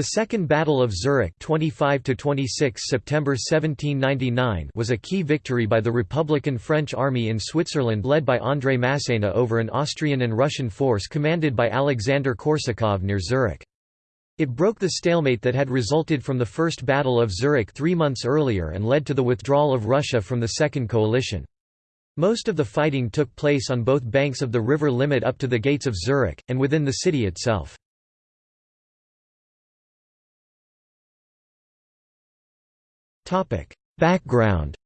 The Second Battle of Zurich 25 September 1799 was a key victory by the Republican French army in Switzerland led by André Masséna over an Austrian and Russian force commanded by Alexander Korsakov near Zurich. It broke the stalemate that had resulted from the First Battle of Zurich three months earlier and led to the withdrawal of Russia from the Second Coalition. Most of the fighting took place on both banks of the river Limmat up to the gates of Zurich, and within the city itself. Background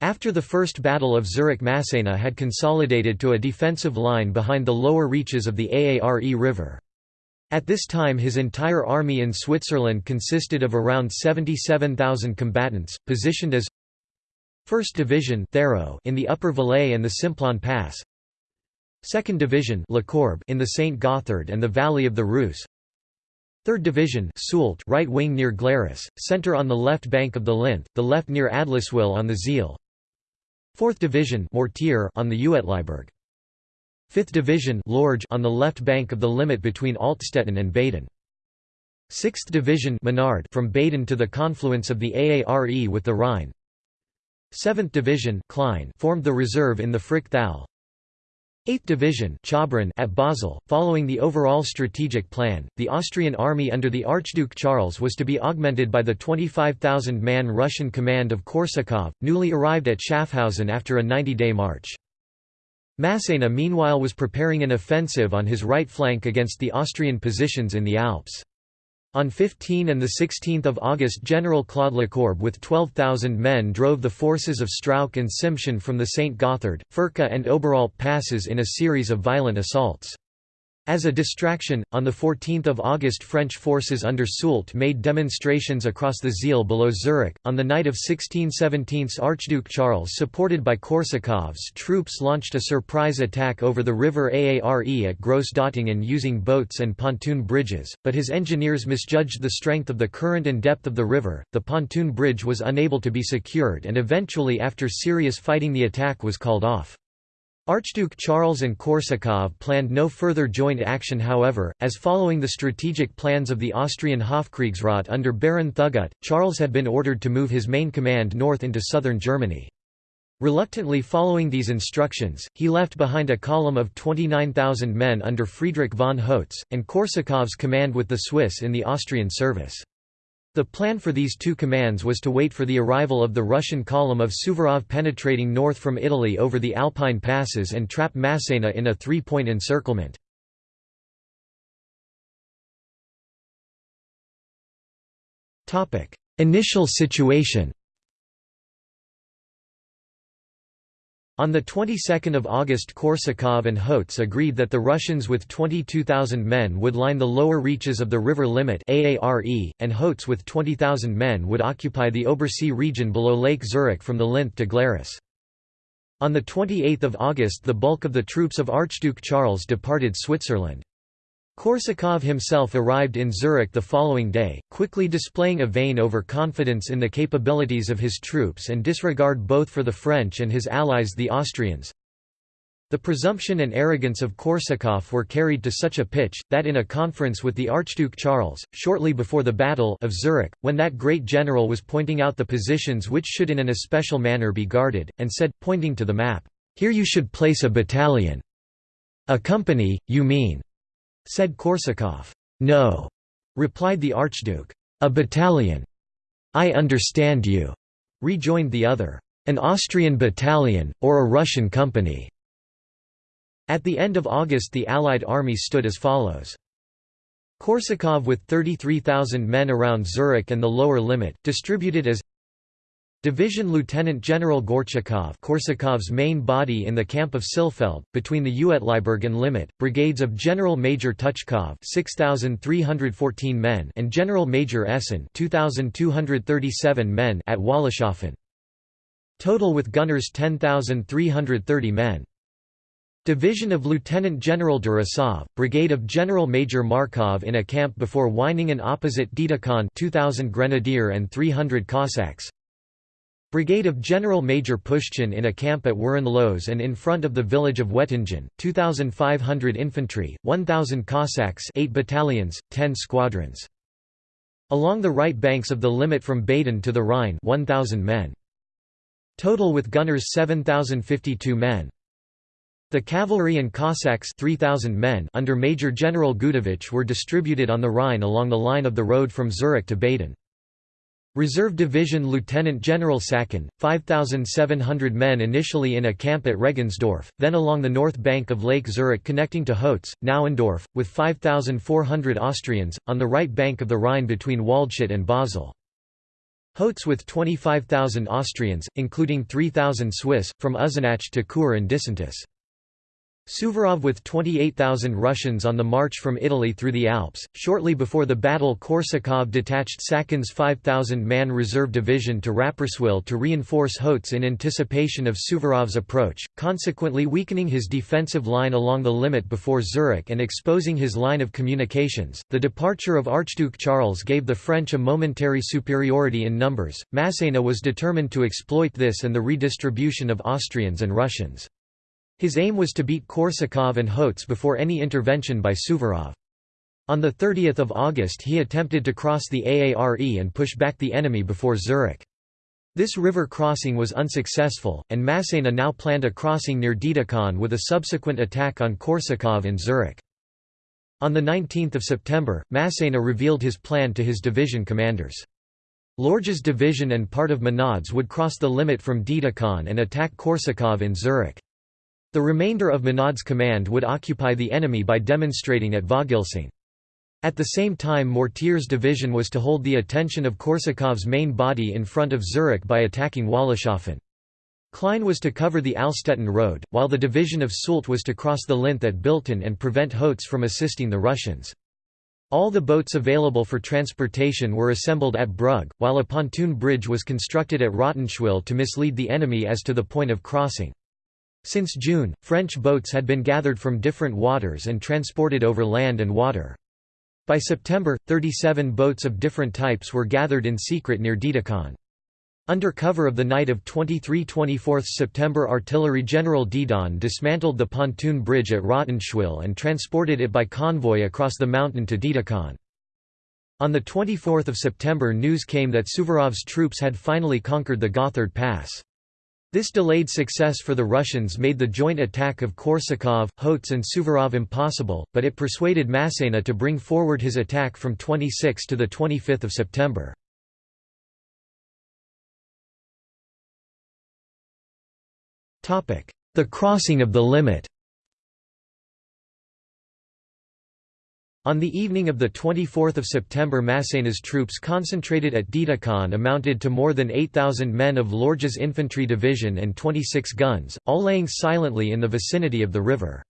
After the First Battle of Zurich Masséna had consolidated to a defensive line behind the lower reaches of the Aare River. At this time his entire army in Switzerland consisted of around 77,000 combatants, positioned as 1st Division in the Upper Valais and the Simplon Pass 2nd Division in the St. Gothard and the Valley of the Reuss 3rd Division Soult right wing near Glaris, centre on the left bank of the Linth, the left near Adliswil on the Sihl 4th Division Mortier on the Uetliberg. 5th Division Lorge on the left bank of the Limmat between Altstetten and Baden. 6th Division Menard from Baden to the confluence of the Aare with the Rhine. 7th Division Klein formed the reserve in the Frick Thal 8th Division at Basel. Following the overall strategic plan, the Austrian army under the Archduke Charles was to be augmented by the 25,000-man Russian command of Korsakov, newly arrived at Schaffhausen after a 90-day march. Masséna meanwhile was preparing an offensive on his right flank against the Austrian positions in the Alps. On 15 and 16 August General Claude Lecourbe with 12,000 men drove the forces of Strauch and Simpson from the St. Gothard, Furka and Oberalp passes in a series of violent assaults. As a distraction, on 14 August French forces under Soult made demonstrations across the Sihl below Zurich. On the night of 1617 Archduke Charles supported by Korsakov's troops launched a surprise attack over the river Aare at Grossdottingen using boats and pontoon bridges, but his engineers misjudged the strength of the current and depth of the river, the pontoon bridge was unable to be secured and eventually after serious fighting the attack was called off. Archduke Charles and Korsakov planned no further joint action however, as following the strategic plans of the Austrian Hofkriegsrat under Baron Thugut, Charles had been ordered to move his main command north into southern Germany. Reluctantly following these instructions, he left behind a column of 29,000 men under Friedrich von Hotze, and Korsakov's command with the Swiss in the Austrian service. The plan for these two commands was to wait for the arrival of the Russian column of Suvorov penetrating north from Italy over the Alpine passes and trap Masséna in a three-point encirclement. Initial situation On the 22nd of August Korsakov and Hotze agreed that the Russians with 22,000 men would line the lower reaches of the river Limmat Aare, and Hotze with 20,000 men would occupy the Obersee region below Lake Zurich from the Linth to Glaris. On 28 August the bulk of the troops of Archduke Charles departed Switzerland. Korsakov himself arrived in Zurich the following day, quickly displaying a vain overconfidence in the capabilities of his troops and disregard both for the French and his allies the Austrians. The presumption and arrogance of Korsakov were carried to such a pitch, that in a conference with the Archduke Charles, shortly before the Battle of Zurich, when that great general was pointing out the positions which should in an especial manner be guarded, and said, pointing to the map, "'Here you should place a battalion." "'A company, you mean?' Said Korsakov. No, replied the Archduke. A battalion. I understand you, rejoined the other. An Austrian battalion, or a Russian company. At the end of August the Allied army stood as follows. Korsakov with 33,000 men around Zurich and the lower Limmat, distributed as Division Lieutenant General Gorchakov Korsakov's main body in the camp of Sihlfeld, between the Uetliberg and Limmat, brigades of General Major Tuchkov 6,314 men and General Major Essen 2,237 men at Wollishofen. Total with gunners 10,330 men. Division of Lieutenant General Durasov, Brigade of General Major Markov in a camp before Weiningen opposite Dietikon 2,000 Grenadier and 300 Cossacks Brigade of General Major Pushchin in a camp at Würenlos and in front of the village of Wettingen, 2,500 infantry, 1,000 Cossacks 8 battalions, 10 squadrons. Along the right banks of the Limmat from Baden to the Rhine 1,000 men. Total with gunners 7,052 men. The cavalry and Cossacks 3,000 men under Major General Gudovich were distributed on the Rhine along the line of the road from Zurich to Baden. Reserve Division Lieutenant General Sacken, 5,700 men initially in a camp at Regensdorf, then along the north bank of Lake Zurich connecting to Hotz, Nauendorf, with 5,400 Austrians, on the right bank of the Rhine between Waldshut and Basel. Hotz with 25,000 Austrians, including 3,000 Swiss, from Uznach to Chur and Disentis. Suvorov with 28,000 Russians on the march from Italy through the Alps. Shortly before the battle, Korsakov detached Sacken's 5,000 man reserve division to Rapperswil to reinforce Hotz in anticipation of Suvorov's approach, consequently weakening his defensive line along the Limmat before Zurich and exposing his line of communications. The departure of Archduke Charles gave the French a momentary superiority in numbers. Massena was determined to exploit this and the redistribution of Austrians and Russians. His aim was to beat Korsakov and Hotz before any intervention by Suvorov. On 30 August he attempted to cross the Aare and push back the enemy before Zurich. This river crossing was unsuccessful, and Massena now planned a crossing near Dietikon with a subsequent attack on Korsakov and Zurich. On 19 September, Massena revealed his plan to his division commanders. Lorge's division and part of Menard's would cross the Limmat from Dietikon and attack Korsakov in Zurich. The remainder of Menard's command would occupy the enemy by demonstrating at Vogelsang. At the same time Mortier's division was to hold the attention of Korsakov's main body in front of Zurich by attacking Wollishofen. Klein was to cover the Altstetten road, while the division of Soult was to cross the Linth at Bilten and prevent Hotz from assisting the Russians. All the boats available for transportation were assembled at Brugg, while a pontoon bridge was constructed at Rottenschwil to mislead the enemy as to the point of crossing. Since June, French boats had been gathered from different waters and transported over land and water. By September, 37 boats of different types were gathered in secret near Dietikon. Under cover of the night of 23–24 September Artillery General Dedon dismantled the pontoon bridge at Rottenschwil and transported it by convoy across the mountain to Dietikon. On 24 September news came that Suvorov's troops had finally conquered the Gothard Pass. This delayed success for the Russians made the joint attack of Korsakov, Hotz and Suvorov impossible, but it persuaded Massena to bring forward his attack from 26 to 25 September. The crossing of the Limmat On the evening of 24 September Massena's troops concentrated at Dietikon amounted to more than 8,000 men of Lorge's infantry division and 26 guns, all laying silently in the vicinity of the river.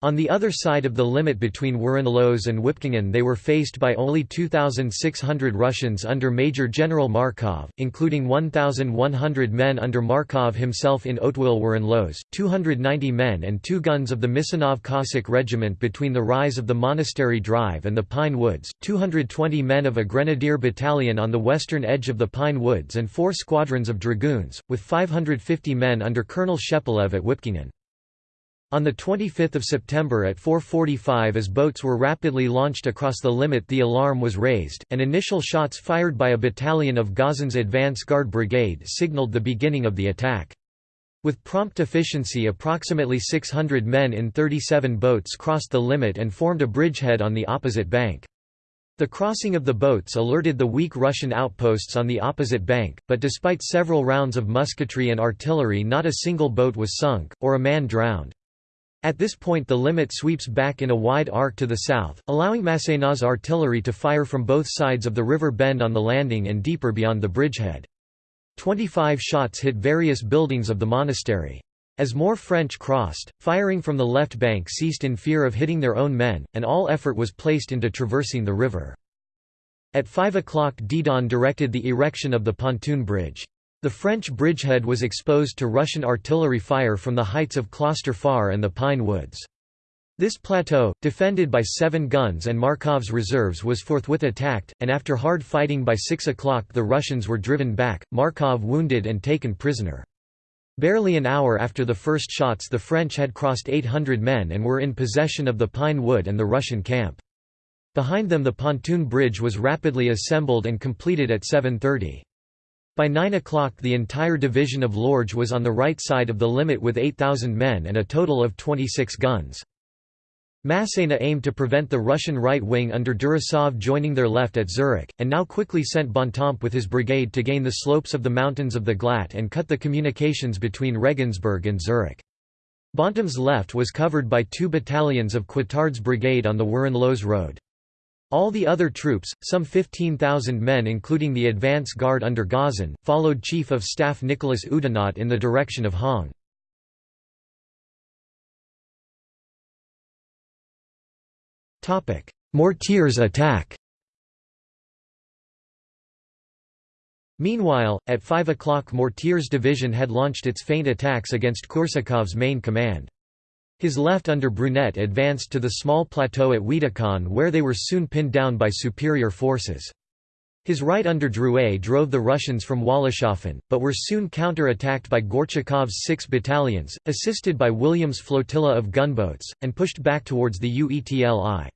On the other side of the Limmat between Würenlos and Wipkingen they were faced by only 2,600 Russians under Major General Markov, including 1,100 men under Markov himself in Hauteville Würenlos, 290 men and two guns of the Misanov Cossack Regiment between the rise of the Monastery Drive and the Pine Woods, 220 men of a Grenadier battalion on the western edge of the Pine Woods and four squadrons of dragoons, with 550 men under Colonel Shepelev at Wipkingen. On 25 September at 4.45 as boats were rapidly launched across the Limmat the alarm was raised, and initial shots fired by a battalion of Gauzen's advance guard brigade signaled the beginning of the attack. With prompt efficiency approximately 600 men in 37 boats crossed the Limmat and formed a bridgehead on the opposite bank. The crossing of the boats alerted the weak Russian outposts on the opposite bank, but despite several rounds of musketry and artillery not a single boat was sunk, or a man drowned. At this point the Limmat sweeps back in a wide arc to the south, allowing Massena's artillery to fire from both sides of the river bend on the landing and deeper beyond the bridgehead. Twenty-five shots hit various buildings of the monastery. As more French crossed, firing from the left bank ceased in fear of hitting their own men, and all effort was placed into traversing the river. At 5 o'clock Dedon directed the erection of the pontoon bridge. The French bridgehead was exposed to Russian artillery fire from the heights of Kloster Fahr and the Pine Woods. This plateau, defended by seven guns and Markov's reserves was forthwith attacked, and after hard fighting by 6 o'clock the Russians were driven back, Markov wounded and taken prisoner. Barely an hour after the first shots the French had crossed 800 men and were in possession of the Pine Wood and the Russian camp. Behind them the pontoon bridge was rapidly assembled and completed at 7.30. By 9 o'clock the entire division of Lorge was on the right side of the Limmat with 8,000 men and a total of 26 guns. Massena aimed to prevent the Russian right wing under Durasov joining their left at Zurich, and now quickly sent Bontemps with his brigade to gain the slopes of the mountains of the Glatt and cut the communications between Regensdorf and Zurich. Bontemps' left was covered by two battalions of Coittard's brigade on the Würenlos road. All the other troops, some 15,000 men including the advance guard under Gazin, followed Chief of Staff Nicholas Oudinot in the direction of Hongg. Mortiers attack Meanwhile, at 5 o'clock Mortier's division had launched its feint attacks against Korsakov's main command. His left under Brunet advanced to the small plateau at Wiedikon where they were soon pinned down by superior forces. His right under Drouet drove the Russians from Wollishofen, but were soon counter-attacked by Gorchakov's six battalions, assisted by William's flotilla of gunboats, and pushed back towards the Uitli.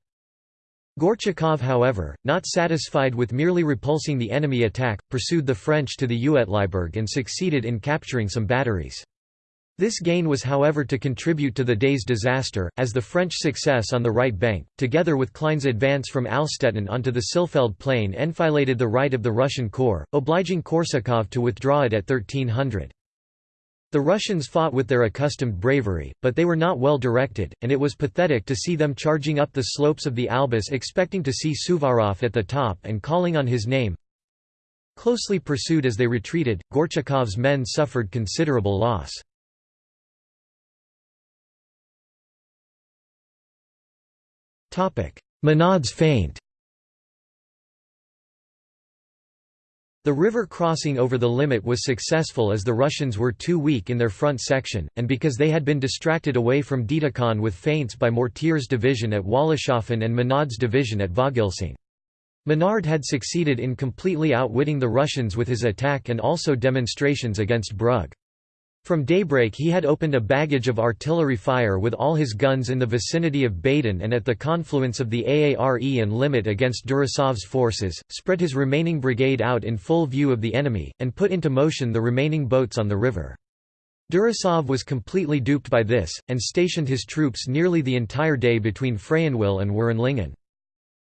Gorchakov however, not satisfied with merely repulsing the enemy attack, pursued the French to the Uetliberg and succeeded in capturing some batteries. This gain was however to contribute to the day's disaster, as the French success on the right bank, together with Klein's advance from Altstetten onto the Sihlfeld plain enfiladed the right of the Russian corps, obliging Korsakov to withdraw it at 1300. The Russians fought with their accustomed bravery, but they were not well directed, and it was pathetic to see them charging up the slopes of the Albis expecting to see Suvorov at the top and calling on his name. Closely pursued as they retreated, Gorchakov's men suffered considerable loss. Menard's feint The river crossing over the Limmat was successful as the Russians were too weak in their front section, and because they had been distracted away from Dietikon with feints by Mortier's division at Wollishofen and Menard's division at Vogelsang. Menard had succeeded in completely outwitting the Russians with his attack and also demonstrations against Brugg. From daybreak he had opened a baggage of artillery fire with all his guns in the vicinity of Baden and at the confluence of the Aare and Limmat against Durasov's forces, spread his remaining brigade out in full view of the enemy, and put into motion the remaining boats on the river. Durasov was completely duped by this, and stationed his troops nearly the entire day between Freyenwil and Wurenlingen.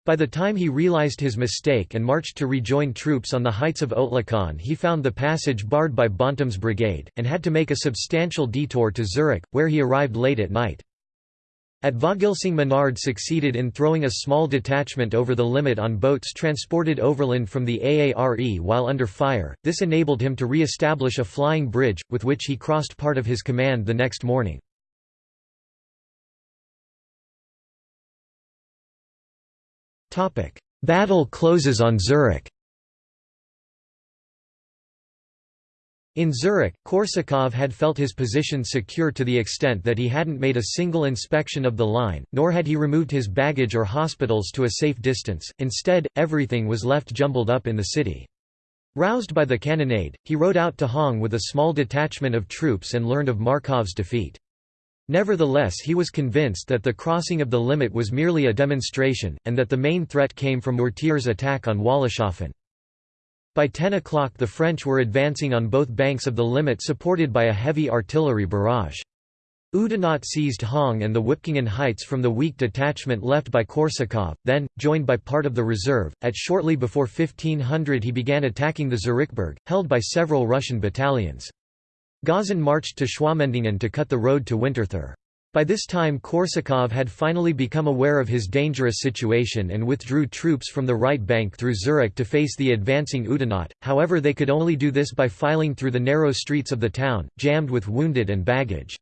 By the time he realized his mistake and marched to rejoin troops on the heights of Ottlikon he found the passage barred by Bontemps' brigade, and had to make a substantial detour to Zurich, where he arrived late at night. At Vogelsang Menard succeeded in throwing a small detachment over the Limmat on boats transported overland from the Aare while under fire, this enabled him to re-establish a flying bridge, with which he crossed part of his command the next morning. Battle closes on Zurich In Zurich, Korsakov had felt his position secure to the extent that he hadn't made a single inspection of the line, nor had he removed his baggage or hospitals to a safe distance, instead, everything was left jumbled up in the city. Roused by the cannonade, he rode out to Höngg with a small detachment of troops and learned of Markov's defeat. Nevertheless he was convinced that the crossing of the Limmat was merely a demonstration, and that the main threat came from Mortier's attack on Wollishofen. By 10 o'clock the French were advancing on both banks of the Limmat supported by a heavy artillery barrage. Oudinot seized Höngg and the Wipkingen heights from the weak detachment left by Korsakov, then, joined by part of the reserve, at shortly before 1500 he began attacking the Zurichberg, held by several Russian battalions. Gazin marched to Schwamendingen to cut the road to Winterthur. By this time Korsakov had finally become aware of his dangerous situation and withdrew troops from the right bank through Zurich to face the advancing Oudinot, however they could only do this by filing through the narrow streets of the town, jammed with wounded and baggage.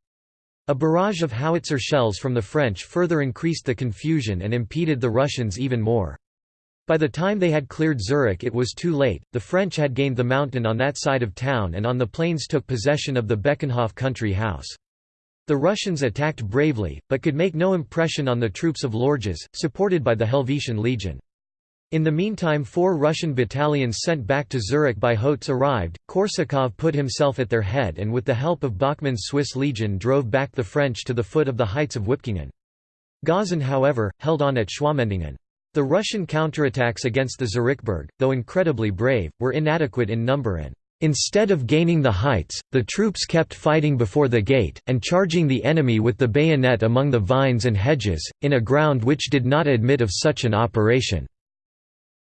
A barrage of howitzer shells from the French further increased the confusion and impeded the Russians even more. By the time they had cleared Zurich it was too late, the French had gained the mountain on that side of town and on the plains took possession of the Beckenhof country house. The Russians attacked bravely, but could make no impression on the troops of Lorges, supported by the Helvetian Legion. In the meantime four Russian battalions sent back to Zurich by Hotz arrived, Korsakov put himself at their head and with the help of Bachmann's Swiss legion drove back the French to the foot of the heights of Wipkingen. Gazin however, held on at Schwamendingen. The Russian counterattacks against the Zurichberg, though incredibly brave, were inadequate in number and Instead of gaining the heights, the troops kept fighting before the gate, and charging the enemy with the bayonet among the vines and hedges, in a ground which did not admit of such an operation.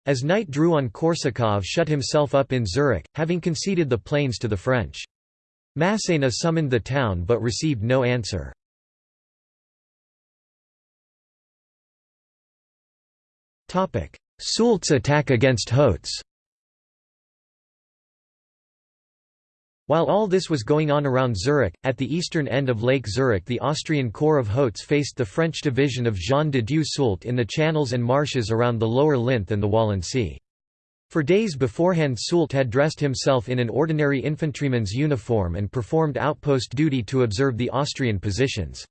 As night drew on Korsakov shut himself up in Zurich, having conceded the plains to the French. Massena summoned the town but received no answer. Soult's attack against Hotz While all this was going on around Zurich, at the eastern end of Lake Zurich the Austrian Corps of Hotz faced the French division of Jean de Dieu Soult in the channels and marshes around the lower Linth and the Walensee. For days beforehand Soult had dressed himself in an ordinary infantryman's uniform and performed outpost duty to observe the Austrian positions.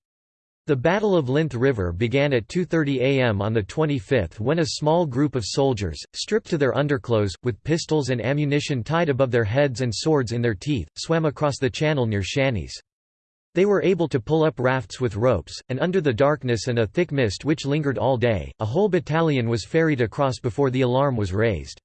The Battle of Linth River began at 2.30 am on the 25th when a small group of soldiers, stripped to their underclothes, with pistols and ammunition tied above their heads and swords in their teeth, swam across the channel near Schänis. They were able to pull up rafts with ropes, and under the darkness and a thick mist which lingered all day, a whole battalion was ferried across before the alarm was raised.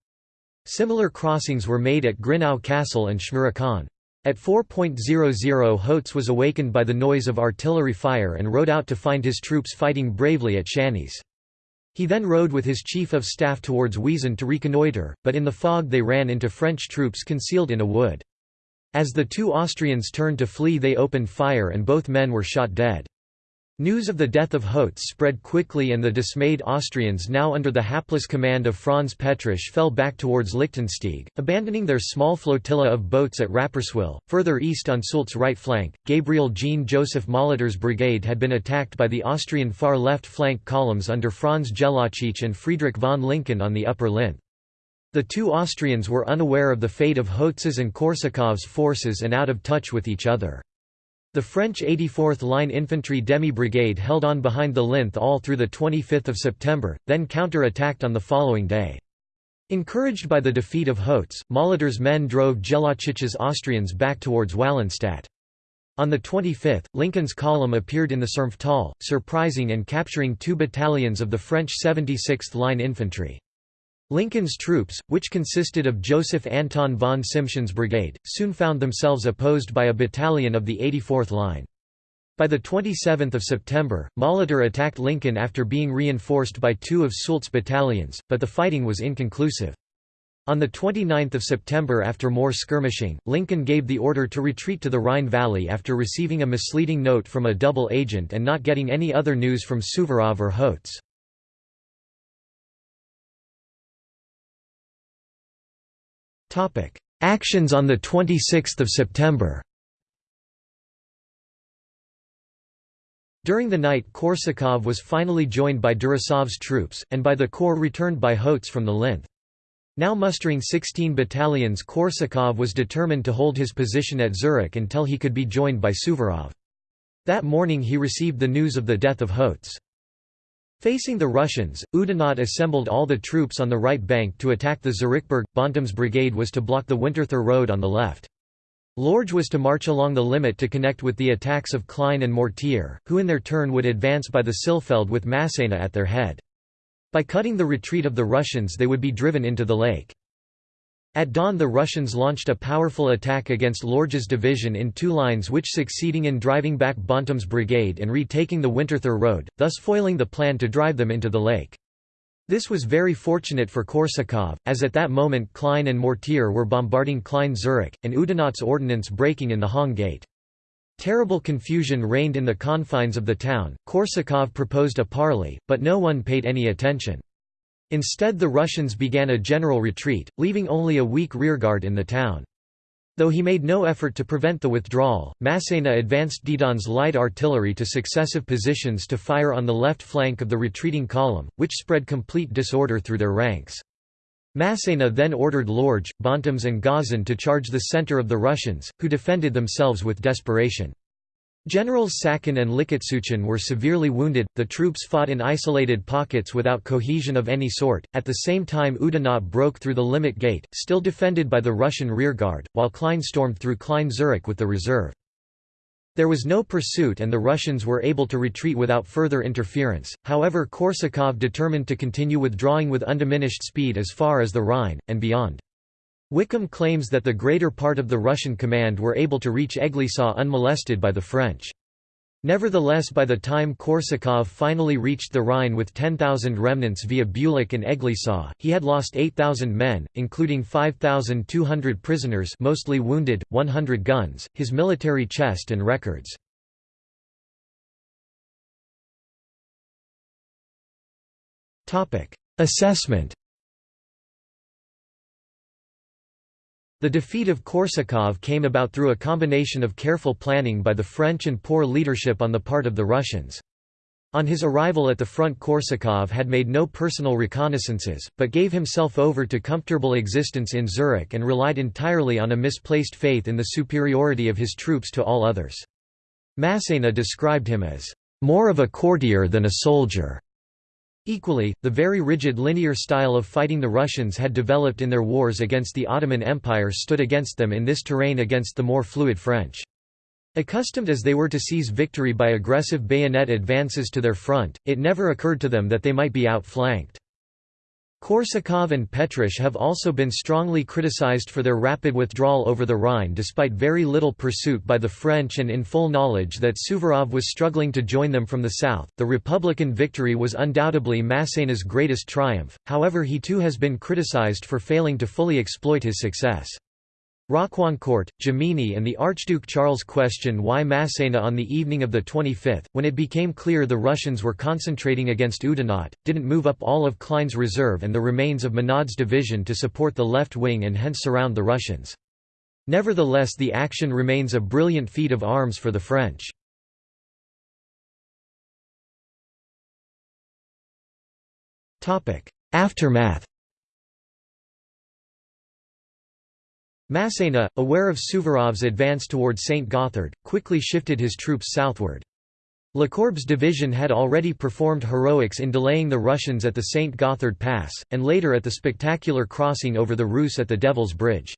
Similar crossings were made at Grinau Castle and Schmerikon. At 4.00 Hotz was awakened by the noise of artillery fire and rode out to find his troops fighting bravely at Schänis. He then rode with his chief of staff towards Weesen to reconnoitre, but in the fog they ran into French troops concealed in a wood. As the two Austrians turned to flee they opened fire and both men were shot dead. News of the death of Hotz spread quickly and the dismayed Austrians now under the hapless command of Franz Petrasch fell back towards Lichtensteig, abandoning their small flotilla of boats at Rapperswil. Further east on Soult's right flank, Gabriel Jean-Joseph Molitor's brigade had been attacked by the Austrian far left flank columns under Franz Jellachich and Friedrich von Lincken on the upper Linth. The two Austrians were unaware of the fate of Hotz's and Korsakov's forces and out of touch with each other. The French 84th Line Infantry Demi-Brigade held on behind the Linth all through 25 September, then counter-attacked on the following day. Encouraged by the defeat of Hotz, Molitor's men drove Jellachich's Austrians back towards Wallenstadt. On the 25th, Lincken's column appeared in the Sernftal, surprising and capturing two battalions of the French 76th Line Infantry. Lincken's troops, which consisted of Joseph Anton von Simpson's brigade, soon found themselves opposed by a battalion of the 84th Line. By 27 September, Molitor attacked Lincken after being reinforced by two of Soult's battalions, but the fighting was inconclusive. On 29 September after more skirmishing, Lincken gave the order to retreat to the Rhine Valley after receiving a misleading note from a double agent and not getting any other news from Suvorov or Hotz. Actions on 26 September During the night Korsakov was finally joined by Durasov's troops, and by the corps returned by Hotz from the Linth. Now mustering 16 battalions Korsakov was determined to hold his position at Zurich until he could be joined by Suvorov. That morning he received the news of the death of Hotz. Facing the Russians, Oudinot assembled all the troops on the right bank to attack the Zurichberg. Bontemps' brigade was to block the Winterthur road on the left. Lorge was to march along the Limmat to connect with the attacks of Klein and Mortier, who in their turn would advance by the Sihlfeld with Massena at their head. By cutting the retreat of the Russians they would be driven into the lake. At dawn the Russians launched a powerful attack against Lorge's division in two lines which succeeding in driving back Bontemps' brigade and retaking the Winterthur road, thus foiling the plan to drive them into the lake. This was very fortunate for Korsakov, as at that moment Klein and Mortier were bombarding Klein Zurich, and Oudinot's ordnance breaking in the Höngg Gate. Terrible confusion reigned in the confines of the town. Korsakov proposed a parley, but no one paid any attention. Instead the Russians began a general retreat, leaving only a weak rearguard in the town. Though he made no effort to prevent the withdrawal, Massena advanced Dedon's light artillery to successive positions to fire on the left flank of the retreating column, which spread complete disorder through their ranks. Massena then ordered Lorge, Bontemps and Gazin to charge the center of the Russians, who defended themselves with desperation. Generals Sacken and Likhatsuchin were severely wounded, the troops fought in isolated pockets without cohesion of any sort, at the same time Oudinot broke through the Limmat Gate, still defended by the Russian rearguard, while Klein stormed through Klein Zurich with the reserve. There was no pursuit and the Russians were able to retreat without further interference, however Korsakov determined to continue withdrawing with undiminished speed as far as the Rhine, and beyond. Wickham claims that the greater part of the Russian command were able to reach Eglisau unmolested by the French. Nevertheless by the time Korsakov finally reached the Rhine with 10,000 remnants via Bülach and Eglisau, he had lost 8,000 men, including 5,200 prisoners mostly wounded, 100 guns, his military chest and records. Assessment The defeat of Korsakov came about through a combination of careful planning by the French and poor leadership on the part of the Russians. On his arrival at the front Korsakov had made no personal reconnaissances, but gave himself over to comfortable existence in Zurich and relied entirely on a misplaced faith in the superiority of his troops to all others. Massena described him as, "...more of a courtier than a soldier." Equally, the very rigid linear style of fighting the Russians had developed in their wars against the Ottoman Empire stood against them in this terrain against the more fluid French. Accustomed as they were to seize victory by aggressive bayonet advances to their front, it never occurred to them that they might be outflanked. Korsakov and Petrasch have also been strongly criticized for their rapid withdrawal over the Rhine despite very little pursuit by the French and in full knowledge that Suvorov was struggling to join them from the south. The Republican victory was undoubtedly Massena's greatest triumph, however, he too has been criticized for failing to fully exploit his success. Rocquancourt, Jomini and the Archduke Charles question why Massena on the evening of the 25th, when it became clear the Russians were concentrating against Oudinot, didn't move up all of Klein's reserve and the remains of Menard's division to support the left wing and hence surround the Russians. Nevertheless the action remains a brilliant feat of arms for the French. Aftermath Massena, aware of Suvorov's advance toward St. Gothard, quickly shifted his troops southward. Lecourbe's division had already performed heroics in delaying the Russians at the St. Gothard Pass, and later at the spectacular crossing over the Reuss at the Devil's Bridge.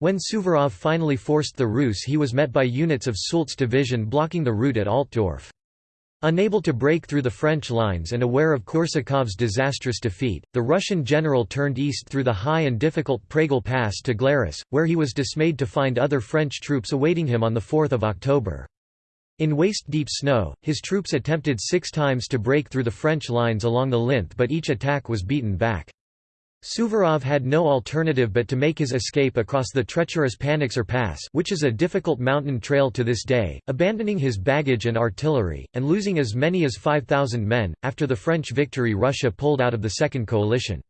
When Suvorov finally forced the Reuss he was met by units of Soult's division blocking the route at Altdorf. Unable to break through the French lines and aware of Korsakov's disastrous defeat, the Russian general turned east through the high and difficult Pragel Pass to Glaris, where he was dismayed to find other French troops awaiting him on 4 October. In waist-deep snow, his troops attempted six times to break through the French lines along the Linth but each attack was beaten back. Suvorov had no alternative but to make his escape across the treacherous Panixer Pass which is a difficult mountain trail to this day, abandoning his baggage and artillery, and losing as many as 5,000 men. After the French victory Russia pulled out of the Second Coalition.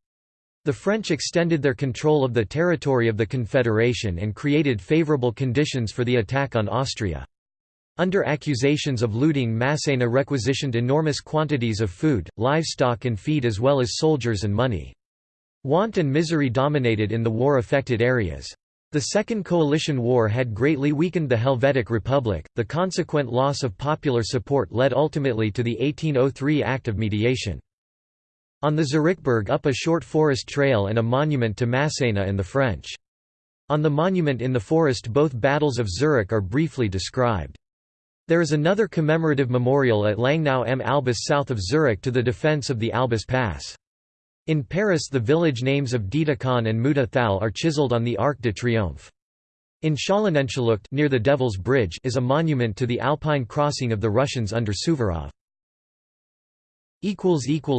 The French extended their control of the territory of the Confederation and created favourable conditions for the attack on Austria. Under accusations of looting Massena requisitioned enormous quantities of food, livestock and feed as well as soldiers and money. Want and misery dominated in the war-affected areas. The Second Coalition War had greatly weakened the Helvetic Republic, the consequent loss of popular support led ultimately to the 1803 Act of Mediation. On the Zurichberg up a short forest trail and a monument to Massena and the French. On the monument in the forest both battles of Zurich are briefly described. There is another commemorative memorial at Langnau am Albis south of Zurich to the defence of the Albis Pass. In Paris the village names of Dietikon and Thal are chiseled on the Arc de Triomphe. In Schöllenenschlucht near the Devil's Bridge is a monument to the Alpine crossing of the Russians under Suvorov.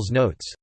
Notes